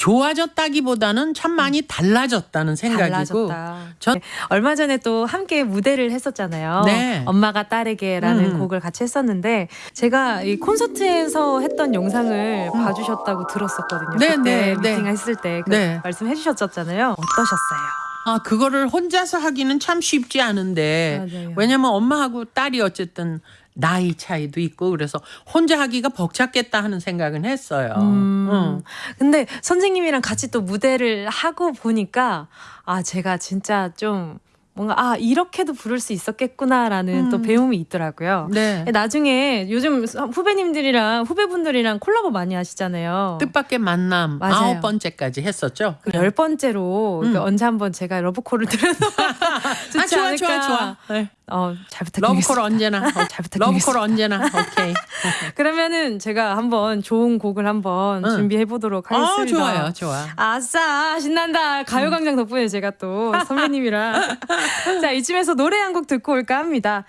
좋아졌다기보다는 참 많이 달라졌다는 생각이고 달라졌다. 전- 네. 얼마 전에 또 함께 무대를 했었잖아요. 네. 엄마가 딸에게라는 음. 곡을 같이 했었는데 제가 이 콘서트에서 했던 영상을 음. 봐주셨다고 들었었거든요. 네, 그때 네, 네. 미팅 했을 때그 네. 말씀해 주셨잖아요. 어떠셨어요? 아 그거를 혼자서 하기는 참 쉽지 않은데 맞아요. 왜냐면 엄마하고 딸이 어쨌든 나이 차이도 있고 그래서 혼자 하기가 벅찼겠다 하는 생각은 했어요. 음. 응. 근데 선생님이랑 같이 또 무대를 하고 보니까 아 제가 진짜 좀 뭔가 아 이렇게도 부를 수 있었겠구나라는 또 음. 배움이 있더라고요. 네. 나중에 요즘 후배님들이랑 후배분들이랑 콜라보 많이 하시잖아요. 뜻밖의 만남 맞아요. 아홉 번째까지 했었죠. 그 열 번째로 음. 그 언제 한번 제가 러브콜을 좋지 아 좋아 않을까. 좋아 좋아. 네. 어, 잘 부탁드리겠습니다. 러브콜 언제나. 어, 잘 부탁드리겠습니다. 러브콜 언제나. 오케이. 그러면은 제가 한번 좋은 곡을 한번 응. 준비해 보도록 아 하겠습니다. 좋아요 좋아. 아싸 신난다 가요광장 덕분에 제가 또 선배님이랑 자 이쯤에서 노래 한 곡 듣고 올까 합니다